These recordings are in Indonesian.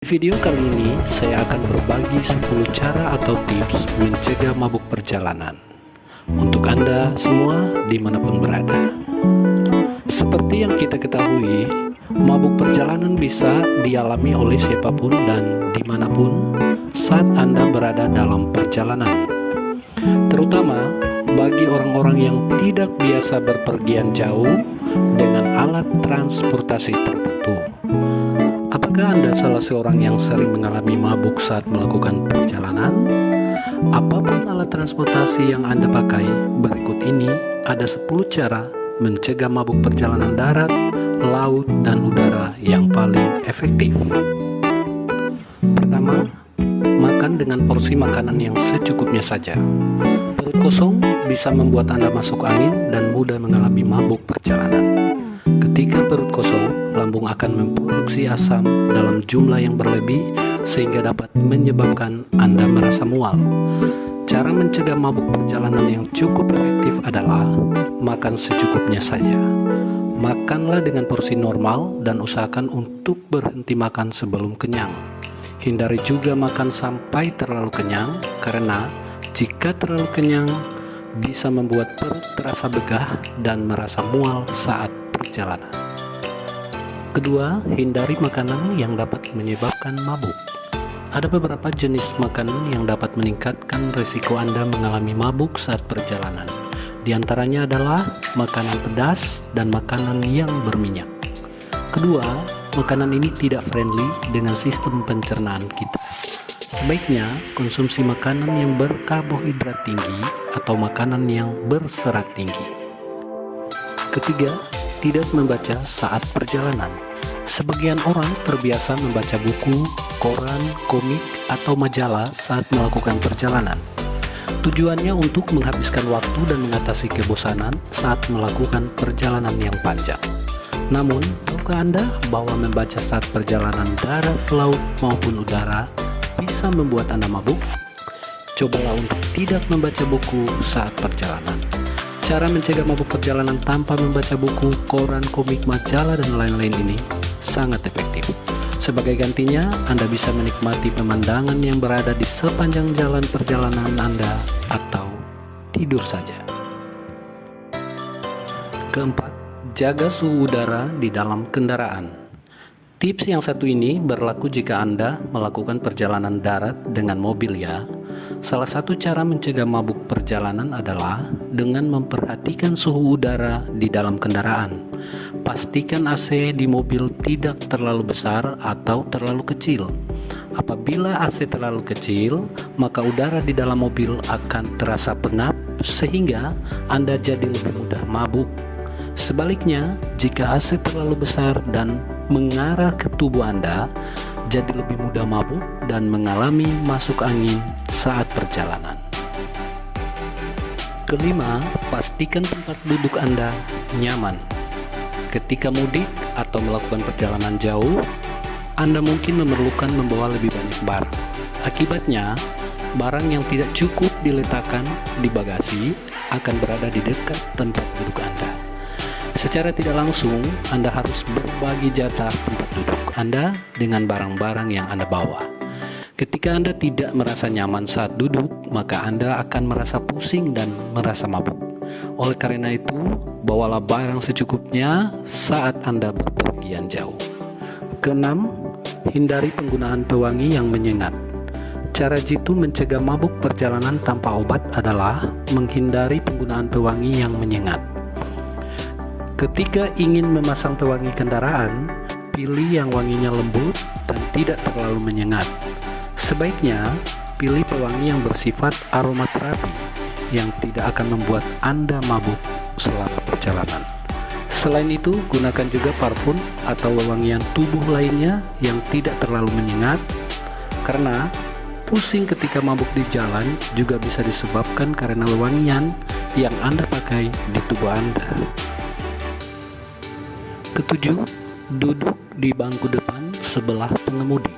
Di video kali ini, saya akan berbagi 10 cara atau tips mencegah mabuk perjalanan untuk Anda semua di mana pun berada. Seperti yang kita ketahui, mabuk perjalanan bisa dialami oleh siapa pun dan di mana pun saat Anda berada dalam perjalanan. Terutama bagi orang-orang yang tidak biasa berpergian jauh dengan alat transportasi tertentu. Apakah Anda salah seorang yang sering mengalami mabuk saat melakukan perjalanan? Apa pun alat transportasi yang Anda pakai, berikut ini ada 10 cara mencegah mabuk perjalanan darat, laut, dan udara yang paling efektif. Pertama, makan dengan porsi makanan yang secukupnya saja. Perut kosong bisa membuat Anda masuk angin dan mudah mengalami mabuk perjalanan. Ketika perut kosong, lambung akan memproduksi asam dalam jumlah yang berlebih sehingga dapat menyebabkan Anda merasa mual. Cara mencegah mabuk perjalanan yang cukup efektif adalah makan secukupnya saja. Makanlah dengan porsi normal dan usahakan untuk berhenti makan sebelum kenyang. Hindari juga makan sampai terlalu kenyang karena jika terlalu kenyang bisa membuat perut terasa begah dan merasa mual saat perjalanan. Kedua, hindari makanan yang dapat menyebabkan mabuk. Ada beberapa jenis makanan yang dapat meningkatkan risiko Anda mengalami mabuk saat perjalanan. Di antaranya adalah makanan pedas dan makanan yang berminyak. Kedua, makanan ini tidak friendly dengan sistem pencernaan kita. Sebaiknya konsumsi makanan yang berkarbohidrat tinggi atau makanan yang berserat tinggi. Ketiga, tidak membaca saat perjalanan. Sebagian orang terbiasa membaca buku, koran, komik, atau majalah saat melakukan perjalanan. Tujuannya untuk menghabiskan waktu dan mengatasi kebosanan saat melakukan perjalanan yang panjang. Namun, tahukah Anda bahwa membaca saat perjalanan darat, laut, maupun udara bisa membuat Anda mabuk? Cobalah untuk tidak membaca buku saat perjalanan. Cara mencegah mabuk perjalanan tanpa membaca buku, koran, komik, majalah, dan lain-lain ini sangat efektif. Sebagai gantinya, Anda bisa menikmati pemandangan yang berada di sepanjang jalan perjalanan Anda atau tidur saja. Keempat, jaga suhu udara di dalam kendaraan. Tips yang satu ini berlaku jika Anda melakukan perjalanan darat dengan mobil ya. Salah satu cara mencegah mabuk perjalanan adalah dengan memperhatikan suhu udara di dalam kendaraan. Pastikan AC di mobil tidak terlalu besar atau terlalu kecil. Apabila AC terlalu kecil, maka udara di dalam mobil akan terasa pengap sehingga Anda jadi lebih mudah mabuk. Sebaliknya, jika AC terlalu besar dan mengarah ke tubuh Anda, jadi lebih mudah mabuk dan mengalami masuk angin saat perjalanan. Kelima, pastikan tempat duduk Anda nyaman. Ketika mudik atau melakukan perjalanan jauh, Anda mungkin memerlukan membawa lebih banyak barang. Akibatnya, barang yang tidak cukup diletakkan di bagasi akan berada di dekat tempat duduk Anda. Secara tidak langsung, Anda harus berbagi jatah tempat duduk Anda dengan barang-barang yang Anda bawa. Ketika Anda tidak merasa nyaman saat duduk, maka Anda akan merasa pusing dan merasa mabuk. Oleh karena itu, bawalah barang secukupnya saat Anda berpergian jauh. Keenam, hindari penggunaan pewangi yang menyengat. Cara jitu mencegah mabuk perjalanan tanpa obat adalah menghindari penggunaan pewangi yang menyengat. Ketika ingin memasang pewangi kendaraan, pilih yang wanginya lembut dan tidak terlalu menyengat. Sebaiknya, pilih pewangi yang bersifat aromaterapi yang tidak akan membuat Anda mabuk selama perjalanan. Selain itu, gunakan juga parfum atau wewangian tubuh lainnya yang tidak terlalu menyengat karena pusing ketika mabuk di jalan juga bisa disebabkan karena wewangian yang Anda pakai di tubuh Anda. Ketujuh, duduk di bangku depan sebelah pengemudi.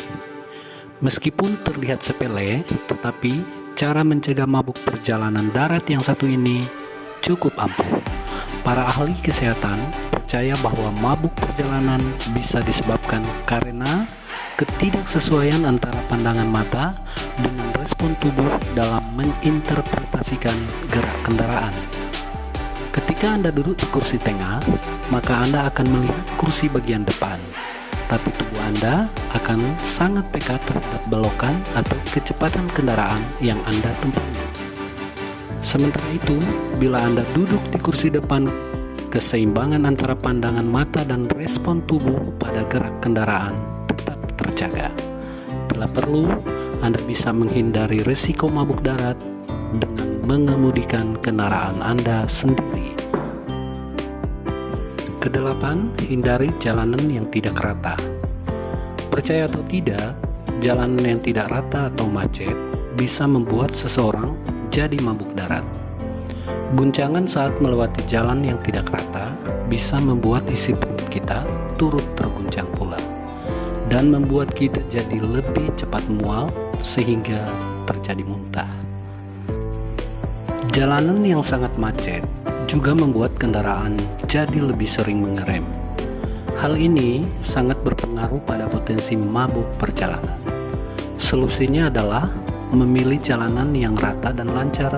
Meskipun terlihat sepele, tetapi cara mencegah mabuk perjalanan darat yang satu ini cukup ampuh. Para ahli kesehatan percaya bahwa mabuk perjalanan bisa disebabkan karena ketidaksesuaian antara pandangan mata dengan respon tubuh dalam menginterpretasikan gerak kendaraan. Ketika Anda duduk di kursi tengah, maka Anda akan melihat kursi bagian depan, tapi tubuh Anda akan sangat peka terhadap belokan atau kecepatan kendaraan yang Anda tumpangi. Sementara itu, bila Anda duduk di kursi depan keseimbangan antara pandangan mata dan respon tubuh pada gerak kendaraan tetap terjaga. Bila perlu, Anda bisa menghindari risiko mabuk darat dengan mengemudikan kendaraan Anda sendiri. Kedelapan, hindari jalanan yang tidak rata. Percaya atau tidak, jalanan yang tidak rata atau macet bisa membuat seseorang jadi mabuk darat. Guncangan saat melewati jalan yang tidak rata bisa membuat isi perut kita turut terguncang pula dan membuat kita jadi lebih cepat mual sehingga terjadi muntah. Jalanan yang sangat macet juga membuat kendaraan jadi lebih sering mengerem. Hal ini sangat berpengaruh pada potensi mabuk perjalanan. Solusinya adalah memilih jalanan yang rata dan lancar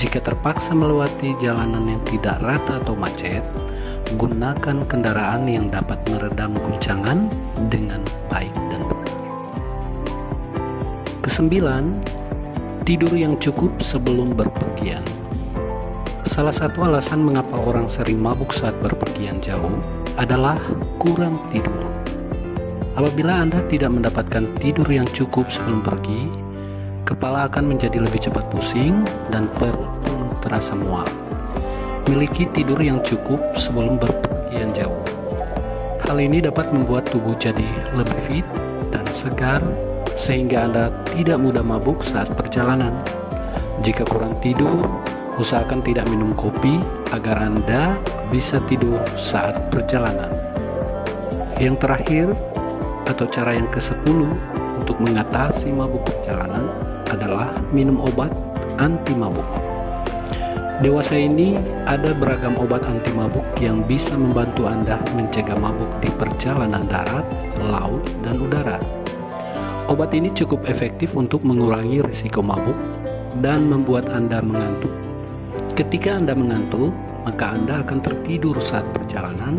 jika terpaksa melewati jalanan yang tidak rata atau macet, gunakan kendaraan yang dapat meredam guncangan dengan baik dan benar. Kesembilan, tidur yang cukup sebelum berpergian. Salah satu alasan mengapa orang sering mabuk saat berpergian jauh adalah kurang tidur. Apabila Anda tidak mendapatkan tidur yang cukup sebelum pergi, kepala akan menjadi lebih cepat pusing dan perut terasa mual. Miliki tidur yang cukup sebelum berpergian jauh. Hal ini dapat membuat tubuh jadi lebih fit dan segar sehingga Anda tidak mudah mabuk saat perjalanan. Jika kurang tidur, usahakan tidak minum kopi agar Anda bisa tidur saat perjalanan. Yang terakhir, atau cara yang ke-10 untuk mengatasi mabuk perjalanan adalah minum obat anti mabuk. Dewasa ini ada beragam obat anti mabuk yang bisa membantu Anda mencegah mabuk di perjalanan darat, laut, dan udara. Obat ini cukup efektif untuk mengurangi risiko mabuk dan membuat Anda mengantuk. Ketika Anda mengantuk, maka Anda akan tertidur saat perjalanan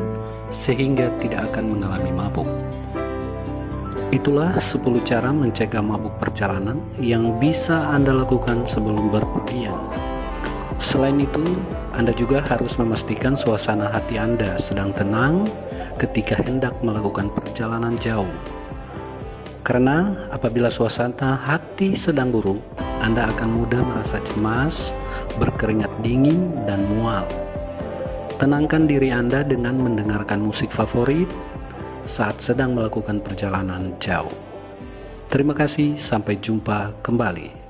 sehingga tidak akan mengalami mabuk. Itulah 10 cara mencegah mabuk perjalanan yang bisa Anda lakukan sebelum berpergian. Selain itu, Anda juga harus memastikan suasana hati Anda sedang tenang ketika hendak melakukan perjalanan jauh. Karena apabila suasana hati sedang buruk, Anda akan mudah merasa cemas, berkeringat dingin, dan mual. Tenangkan diri Anda dengan mendengarkan musik favorit, saat sedang melakukan perjalanan jauh. Terima kasih, sampai jumpa kembali.